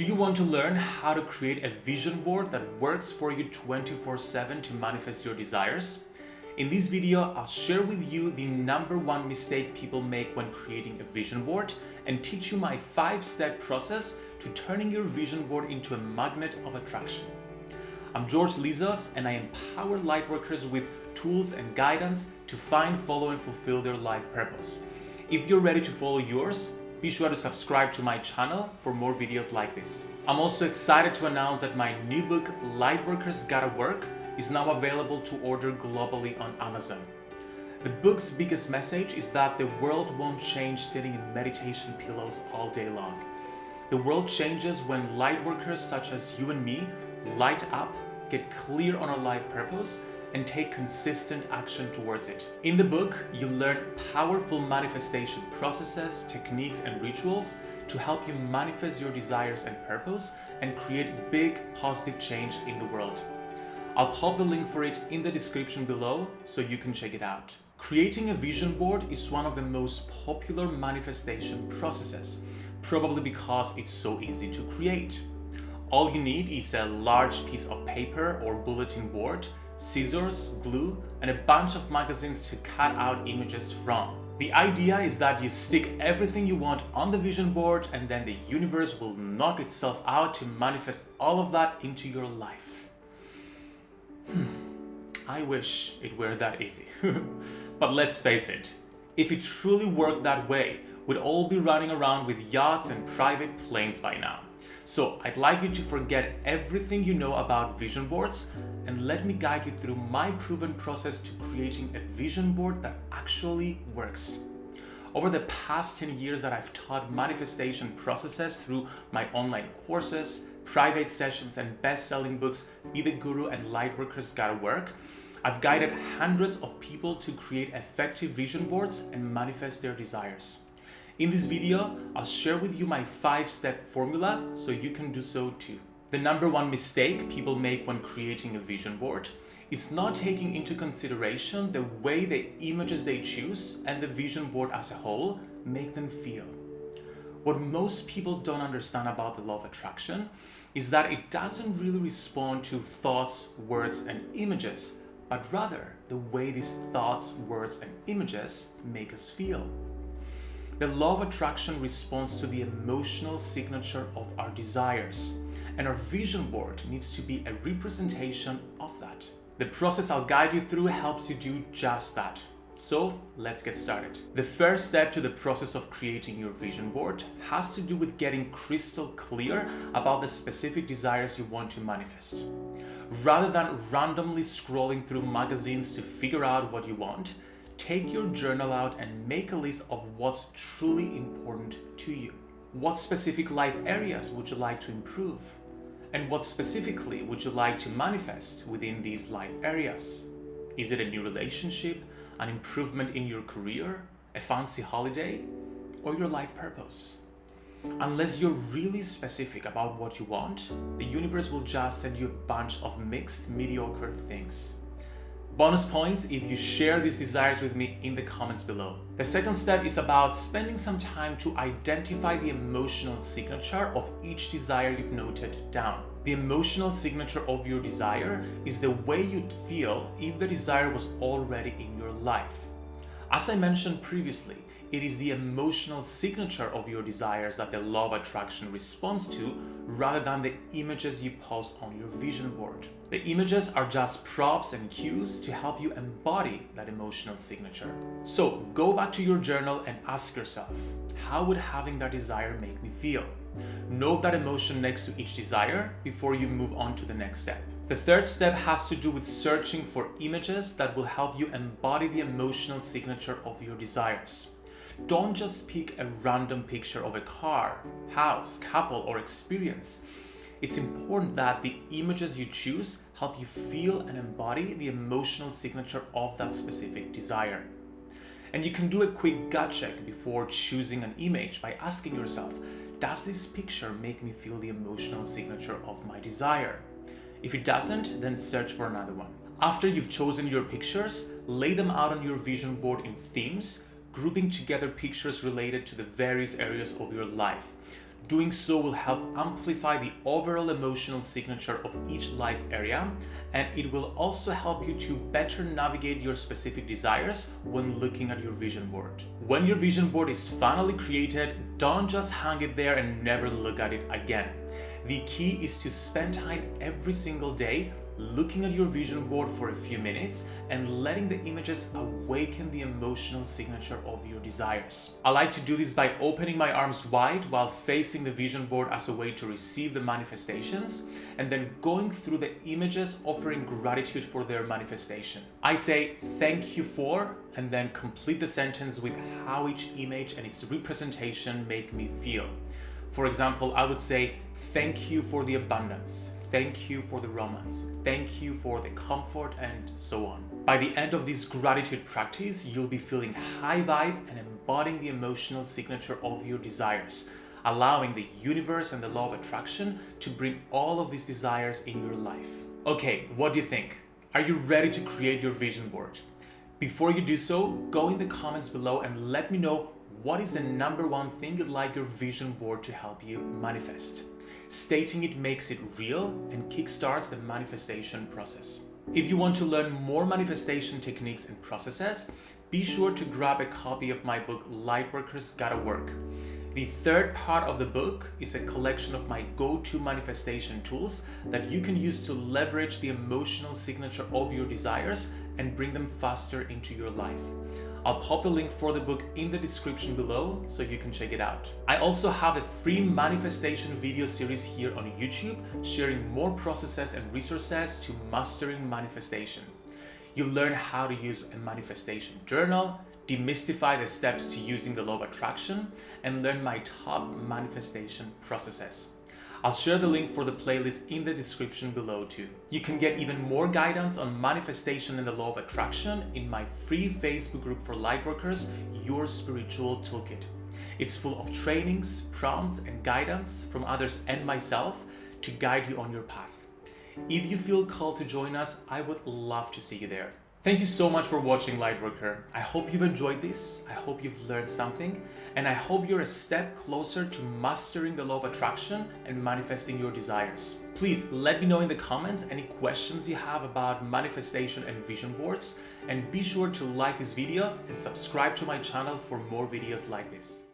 Do you want to learn how to create a vision board that works for you 24-7 to manifest your desires? In this video, I'll share with you the number one mistake people make when creating a vision board and teach you my five-step process to turning your vision board into a magnet of attraction. I'm George Lizos and I empower lightworkers with tools and guidance to find, follow and fulfill their life purpose. If you're ready to follow yours, be sure to subscribe to my channel for more videos like this. I'm also excited to announce that my new book, Lightworkers Gotta Work, is now available to order globally on Amazon. The book's biggest message is that the world won't change sitting in meditation pillows all day long. The world changes when lightworkers such as you and me light up, get clear on our life purpose, and take consistent action towards it. In the book, you'll learn powerful manifestation processes, techniques, and rituals to help you manifest your desires and purpose and create big positive change in the world. I'll pop the link for it in the description below so you can check it out. Creating a vision board is one of the most popular manifestation processes, probably because it's so easy to create. All you need is a large piece of paper or bulletin board scissors, glue, and a bunch of magazines to cut out images from. The idea is that you stick everything you want on the vision board and then the universe will knock itself out to manifest all of that into your life. Hmm. I wish it were that easy. but let's face it, if it truly worked that way, we'd all be running around with yachts and private planes by now. So I'd like you to forget everything you know about vision boards and let me guide you through my proven process to creating a vision board that actually works. Over the past 10 years that I've taught manifestation processes through my online courses, private sessions, and best-selling books, Be the Guru and Lightworkers Gotta Work, I've guided hundreds of people to create effective vision boards and manifest their desires. In this video, I'll share with you my five-step formula so you can do so too. The number one mistake people make when creating a vision board is not taking into consideration the way the images they choose and the vision board as a whole make them feel. What most people don't understand about the law of attraction is that it doesn't really respond to thoughts, words, and images, but rather the way these thoughts, words, and images make us feel. The law of attraction responds to the emotional signature of our desires, and our vision board needs to be a representation of that. The process I'll guide you through helps you do just that. So let's get started. The first step to the process of creating your vision board has to do with getting crystal clear about the specific desires you want to manifest. Rather than randomly scrolling through magazines to figure out what you want, take your journal out and make a list of what's truly important to you. What specific life areas would you like to improve? And what specifically would you like to manifest within these life areas? Is it a new relationship, an improvement in your career, a fancy holiday, or your life purpose? Unless you're really specific about what you want, the universe will just send you a bunch of mixed, mediocre things. Bonus points if you share these desires with me in the comments below. The second step is about spending some time to identify the emotional signature of each desire you've noted down. The emotional signature of your desire is the way you'd feel if the desire was already in your life. As I mentioned previously, it is the emotional signature of your desires that the law of attraction responds to rather than the images you post on your vision board. The images are just props and cues to help you embody that emotional signature. So go back to your journal and ask yourself, how would having that desire make me feel? Note that emotion next to each desire before you move on to the next step. The third step has to do with searching for images that will help you embody the emotional signature of your desires. Don't just pick a random picture of a car, house, couple, or experience. It's important that the images you choose help you feel and embody the emotional signature of that specific desire. And you can do a quick gut check before choosing an image by asking yourself, does this picture make me feel the emotional signature of my desire? If it doesn't, then search for another one. After you've chosen your pictures, lay them out on your vision board in themes, grouping together pictures related to the various areas of your life. Doing so will help amplify the overall emotional signature of each life area, and it will also help you to better navigate your specific desires when looking at your vision board. When your vision board is finally created, don't just hang it there and never look at it again. The key is to spend time every single day looking at your vision board for a few minutes and letting the images awaken the emotional signature of your desires. I like to do this by opening my arms wide while facing the vision board as a way to receive the manifestations and then going through the images offering gratitude for their manifestation. I say thank you for and then complete the sentence with how each image and its representation make me feel. For example, I would say thank you for the abundance, Thank you for the romance. Thank you for the comfort and so on. By the end of this gratitude practice, you'll be feeling high vibe and embodying the emotional signature of your desires, allowing the universe and the law of attraction to bring all of these desires in your life. Okay, what do you think? Are you ready to create your vision board? Before you do so, go in the comments below and let me know what is the number one thing you'd like your vision board to help you manifest. Stating it makes it real and kickstarts the manifestation process. If you want to learn more manifestation techniques and processes, be sure to grab a copy of my book Lightworkers Gotta Work. The third part of the book is a collection of my go-to manifestation tools that you can use to leverage the emotional signature of your desires and bring them faster into your life. I'll pop the link for the book in the description below so you can check it out. I also have a free manifestation video series here on YouTube sharing more processes and resources to mastering manifestation. You'll learn how to use a manifestation journal, demystify the steps to using the law of attraction, and learn my top manifestation processes. I'll share the link for the playlist in the description below too. You can get even more guidance on manifestation and the law of attraction in my free Facebook group for lightworkers, Your Spiritual Toolkit. It's full of trainings, prompts, and guidance from others and myself to guide you on your path. If you feel called to join us, I would love to see you there. Thank you so much for watching Lightworker. I hope you've enjoyed this. I hope you've learned something and I hope you're a step closer to mastering the law of attraction and manifesting your desires. Please let me know in the comments any questions you have about manifestation and vision boards and be sure to like this video and subscribe to my channel for more videos like this.